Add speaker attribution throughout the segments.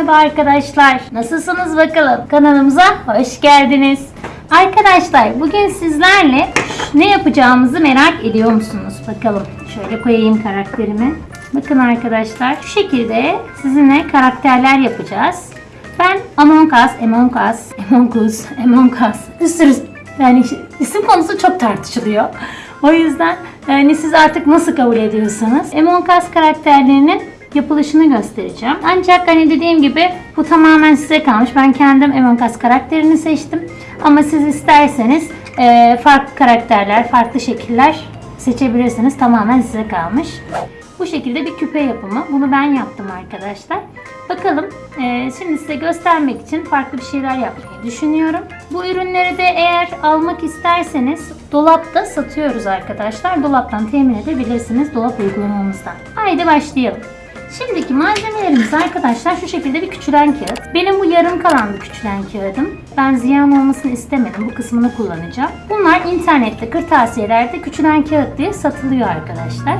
Speaker 1: Merhaba arkadaşlar. Nasılsınız bakalım? Kanalımıza hoş geldiniz. Arkadaşlar bugün sizlerle ne yapacağımızı merak ediyor musunuz? Bakalım. Şöyle koyayım karakterimi. Bakın arkadaşlar şu şekilde sizinle karakterler yapacağız. Ben Among Us, Among Us, Among Us, Among Us. Bir sürü yani isim konusu çok tartışılıyor. O yüzden yani siz artık nasıl kabul ediyorsanız Among Us karakterlerinin yapılışını göstereceğim. Ancak hani dediğim gibi bu tamamen size kalmış. Ben kendim Among Us karakterini seçtim. Ama siz isterseniz e, farklı karakterler, farklı şekiller seçebilirsiniz. Tamamen size kalmış. Bu şekilde bir küpe yapımı. Bunu ben yaptım arkadaşlar. Bakalım e, şimdi size göstermek için farklı bir şeyler yapmayı düşünüyorum. Bu ürünleri de eğer almak isterseniz dolapta satıyoruz arkadaşlar. Dolaptan temin edebilirsiniz dolap uygulamamızdan. Haydi başlayalım. Şimdiki malzemelerimiz arkadaşlar şu şekilde bir küçülen kağıt. Benim bu yarım kalan bir küçülen kağıdım. Ben ziyan olmasını istemedim. Bu kısmını kullanacağım. Bunlar internette, kırtasiyelerde küçülen kağıt diye satılıyor arkadaşlar.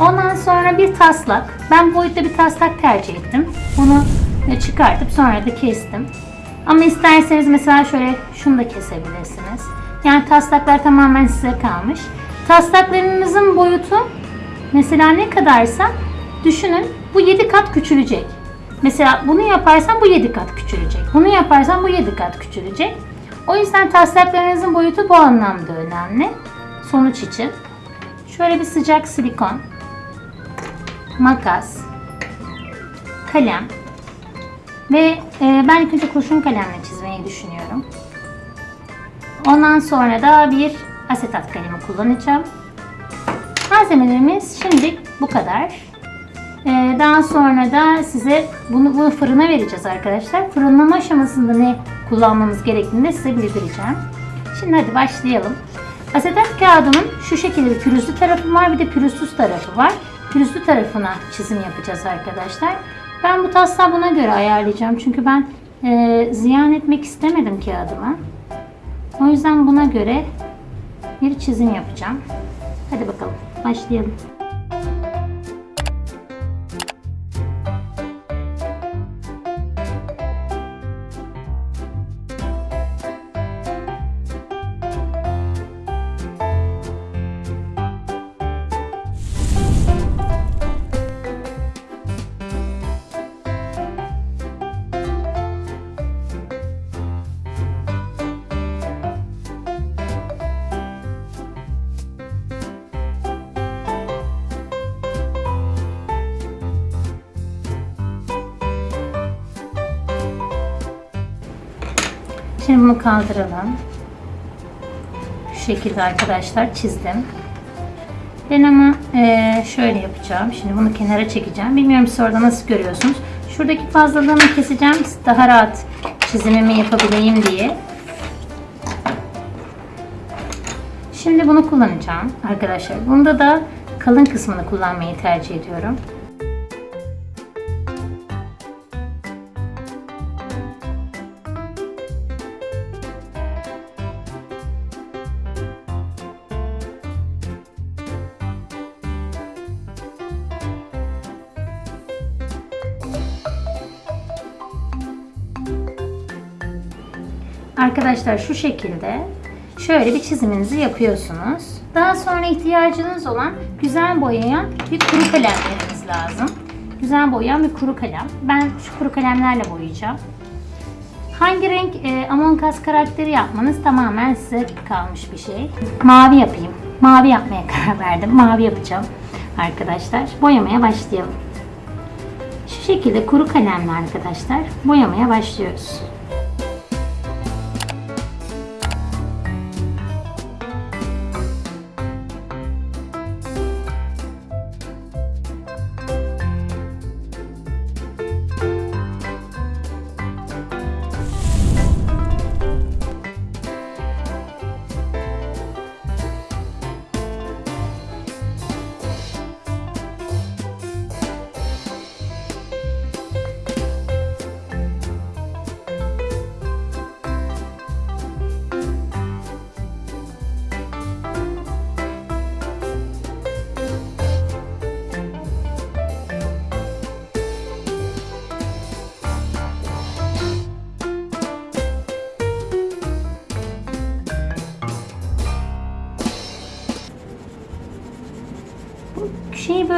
Speaker 1: Ondan sonra bir taslak. Ben boyutta bir taslak tercih ettim. Bunu çıkartıp sonra da kestim. Ama isterseniz mesela şöyle şunu da kesebilirsiniz. Yani taslaklar tamamen size kalmış. Taslaklarınızın boyutu mesela ne kadarsa düşünün bu 7 kat küçülecek. Mesela bunu yaparsan bu 7 kat küçülecek. Bunu yaparsan bu 7 kat küçülecek. O yüzden taslaklarınızın boyutu bu anlamda önemli. Sonuç için. Şöyle bir sıcak silikon, makas, kalem ve e, ben ilk önce kurşun kalemle çizmeyi düşünüyorum. Ondan sonra da bir asetat kalemi kullanacağım. Malzemelerimiz şimdilik bu kadar. Ee, daha sonra da size bunu, bunu fırına vereceğiz arkadaşlar. Fırınlama aşamasında ne kullanmamız gerektiğini de size bildireceğim. Şimdi hadi başlayalım. Asetat kağıdımın şu şekilde bir pürüzlü tarafı var bir de pürüzsüz tarafı var. Pürüzlü tarafına çizim yapacağız arkadaşlar. Ben bu taslağı buna göre ayarlayacağım. Çünkü ben e, ziyan etmek istemedim kağıdımı. O yüzden buna göre bir çizim yapacağım. Hadi bakalım başlayalım. Şimdi bunu kaldıralım. Şu şekilde arkadaşlar çizdim. Ben ama e, şöyle yapacağım. Şimdi bunu kenara çekeceğim. Bilmiyorum siz orada nasıl görüyorsunuz. Şuradaki fazlalığını keseceğim. Daha rahat çizimimi yapabileyim diye. Şimdi bunu kullanacağım arkadaşlar. Bunda da kalın kısmını kullanmayı tercih ediyorum. Arkadaşlar şu şekilde şöyle bir çiziminizi yapıyorsunuz. Daha sonra ihtiyacınız olan güzel boyayan bir kuru kalemleriniz lazım. Güzel boyayan bir kuru kalem. Ben şu kuru kalemlerle boyayacağım. Hangi renk e, Among Us karakteri yapmanız tamamen size kalmış bir şey. Mavi yapayım. Mavi yapmaya karar verdim. Mavi yapacağım arkadaşlar. Boyamaya başlayalım. Şu şekilde kuru kalemle arkadaşlar boyamaya başlıyoruz.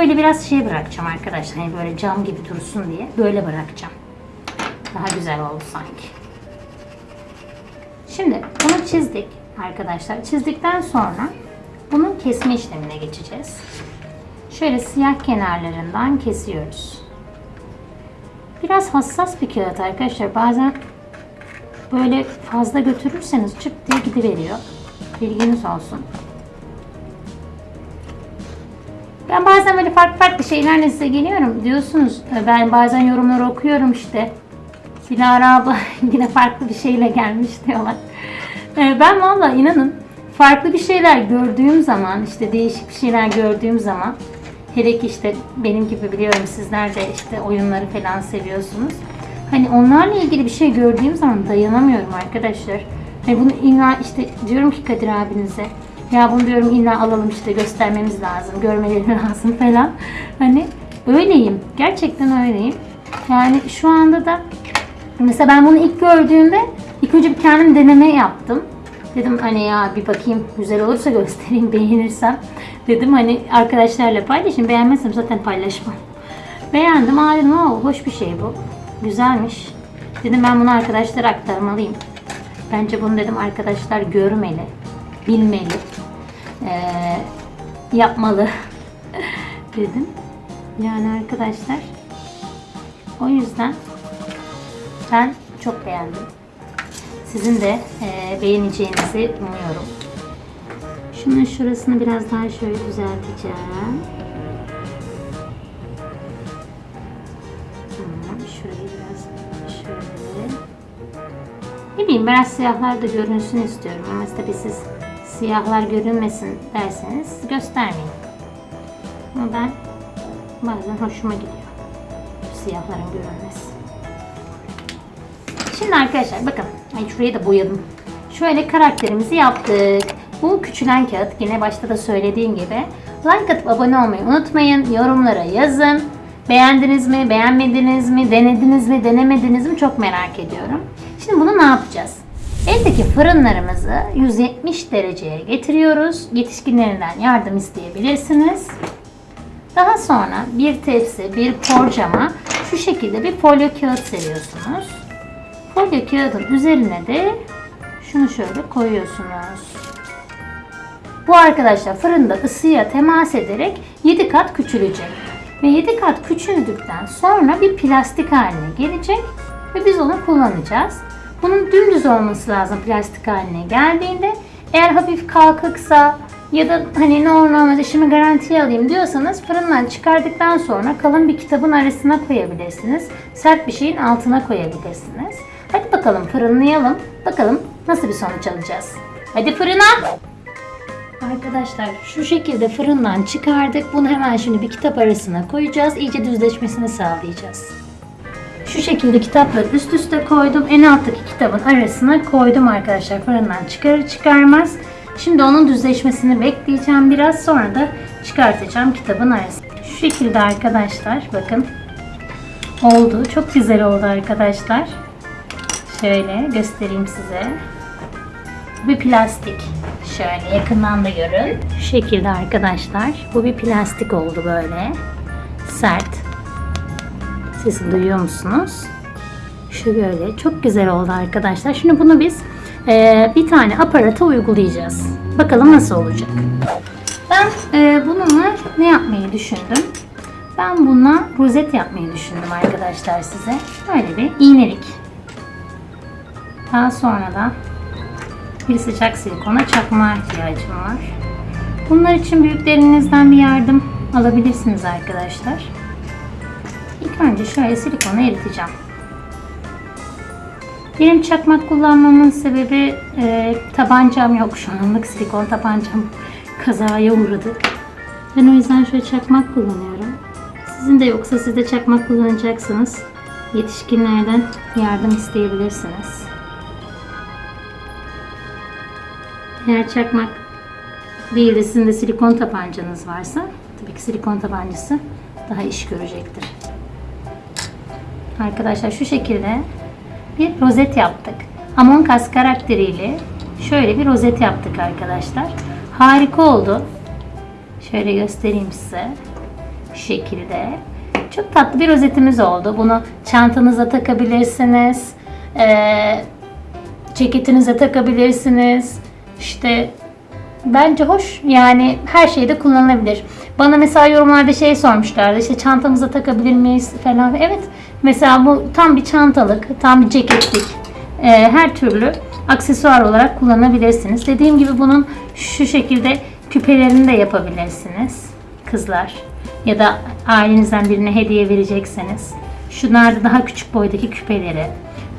Speaker 1: Böyle biraz şey bırakacağım arkadaşlar. Hani böyle cam gibi dursun diye böyle bırakacağım. Daha güzel oldu sanki. Şimdi bunu çizdik arkadaşlar. Çizdikten sonra bunun kesme işlemine geçeceğiz. Şöyle siyah kenarlarından kesiyoruz. Biraz hassas bir kağıt arkadaşlar. Bazen böyle fazla götürürseniz çıt diye gidiveriyor. Bilginiz olsun. Ben bazen böyle farklı farklı şeylerle size geliyorum diyorsunuz. Ben bazen yorumları okuyorum işte. Dilara abla yine farklı bir şeyle gelmiş diyorlar. Ee, Ben valla inanın farklı bir şeyler gördüğüm zaman işte değişik bir şeyler gördüğüm zaman hele ki işte benim gibi biliyorum sizler de işte oyunları falan seviyorsunuz. Hani onlarla ilgili bir şey gördüğüm zaman dayanamıyorum arkadaşlar. Hani bunu illa işte diyorum ki Kadir abinize ya bunu diyorum illa alalım işte göstermemiz lazım, görmeleri lazım falan. Hani öyleyim. Gerçekten öyleyim. Yani şu anda da Mesela ben bunu ilk gördüğümde ilk önce bir kendim deneme yaptım. Dedim hani ya bir bakayım güzel olursa göstereyim beğenirsem. Dedim hani arkadaşlarla paylaşayım. Beğenmezsem zaten paylaşmam. Beğendim. Aa dedim "Aa, hoş bir şey bu. Güzelmiş. Dedim ben bunu arkadaşlara aktarmalıyım. Bence bunu dedim arkadaşlar görmeli. Bilmeli. Ee, yapmalı. dedim. Yani arkadaşlar o yüzden ben çok beğendim. Sizin de e, beğeneceğinizi umuyorum. Şunun şurasını biraz daha şöyle düzelteceğim. Şurayı biraz şöyle. Ne bileyim biraz siyahlar da görünsün istiyorum ama tabii siz siyahlar görünmesin derseniz göstermeyin. Ama ben bazen hoşuma gidiyor. Siyahların görünmesi. Şimdi arkadaşlar bakın. Ay şurayı da boyadım. Şöyle karakterimizi yaptık. Bu küçülen kağıt yine başta da söylediğim gibi. Like atıp abone olmayı unutmayın. Yorumlara yazın. Beğendiniz mi, beğenmediniz mi, denediniz mi, denemediniz mi çok merak ediyorum. Şimdi bunu ne yapacağız? Eldeki fırınlarımızı 170 dereceye getiriyoruz. Yetişkinlerinden yardım isteyebilirsiniz. Daha sonra bir tepsi, bir porcama şu şekilde bir folyo kağıt seriyorsunuz. Folyo kağıdın üzerine de şunu şöyle koyuyorsunuz. Bu arkadaşlar fırında ısıya temas ederek 7 kat küçülecek. Ve 7 kat küçüldükten sonra bir plastik haline gelecek ve biz onu kullanacağız. Bunun dümdüz olması lazım plastik haline geldiğinde. Eğer hafif kalkıksa ya da hani ne olur ne olmaz işimi garantiye alayım diyorsanız fırından çıkardıktan sonra kalın bir kitabın arasına koyabilirsiniz. Sert bir şeyin altına koyabilirsiniz. Hadi bakalım fırınlayalım. Bakalım nasıl bir sonuç alacağız. Hadi fırına. Arkadaşlar şu şekilde fırından çıkardık. Bunu hemen şimdi bir kitap arasına koyacağız. İyice düzleşmesini sağlayacağız. Şu şekilde kitapları üst üste koydum. En alttaki kitabın arasına koydum arkadaşlar. Fırından çıkarır çıkarmaz. Şimdi onun düzleşmesini bekleyeceğim. Biraz sonra da çıkartacağım kitabın arasına. Şu şekilde arkadaşlar bakın. Oldu. Çok güzel oldu arkadaşlar. Şöyle göstereyim size. Bir plastik. Şöyle yakından da görün. Şu şekilde arkadaşlar. Bu bir plastik oldu böyle. Sert. Sesi duyuyor musunuz? Şu böyle. Çok güzel oldu arkadaşlar. Şimdi bunu biz e, bir tane aparata uygulayacağız. Bakalım nasıl olacak. Ben e, bununla ne yapmayı düşündüm? Ben bununla rozet yapmayı düşündüm arkadaşlar size. Böyle bir iğnelik. Daha sonra da bir sıcak silikona çakma ihtiyacım var. Bunlar için büyüklerinizden bir yardım alabilirsiniz arkadaşlar. Önce şöyle silikonu eriteceğim. Benim çakmak kullanmamın sebebi e, tabancam yok şu anlık silikon tabancam kazaya uğradı. Ben o yüzden şöyle çakmak kullanıyorum. Sizin de yoksa siz de çakmak kullanacaksınız. Yetişkinlerden yardım isteyebilirsiniz. Eğer çakmak değil de sizin de silikon tabancanız varsa tabii ki silikon tabancası daha iş görecektir. Arkadaşlar şu şekilde bir rozet yaptık. Among Us karakteriyle şöyle bir rozet yaptık arkadaşlar. Harika oldu. Şöyle göstereyim size. Şu şekilde. Çok tatlı bir rozetimiz oldu. Bunu çantanıza takabilirsiniz. Ee, ceketinize takabilirsiniz. İşte bence hoş. Yani her şeyde kullanılabilir. Bana mesela yorumlarda şey sormuşlardı. İşte çantamıza takabilir miyiz falan. Evet. Mesela bu tam bir çantalık, tam bir ceketlik. Ee, her türlü aksesuar olarak kullanabilirsiniz. Dediğim gibi bunun şu şekilde küpelerini de yapabilirsiniz. Kızlar. Ya da ailenizden birine hediye verecekseniz. Şunlar da daha küçük boydaki küpeleri.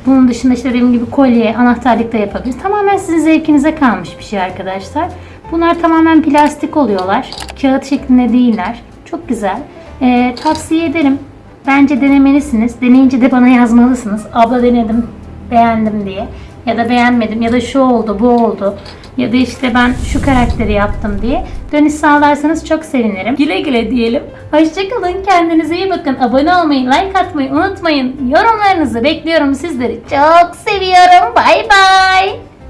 Speaker 1: Bunun dışında işte dediğim gibi kolye, anahtarlık da yapabiliriz. Tamamen sizin zevkinize kalmış bir şey arkadaşlar. Bunlar tamamen plastik oluyorlar. Kağıt şeklinde değiller. Çok güzel. Ee, tavsiye ederim. Bence denemelisiniz. Deneyince de bana yazmalısınız. Abla denedim, beğendim diye. Ya da beğenmedim ya da şu oldu, bu oldu. Ya da işte ben şu karakteri yaptım diye. Dönüş sağlarsanız çok sevinirim. Güle güle diyelim. Hoşçakalın. Kendinize iyi bakın. Abone olmayı, like atmayı unutmayın. Yorumlarınızı bekliyorum sizleri. Çok seviyorum. Bay bay.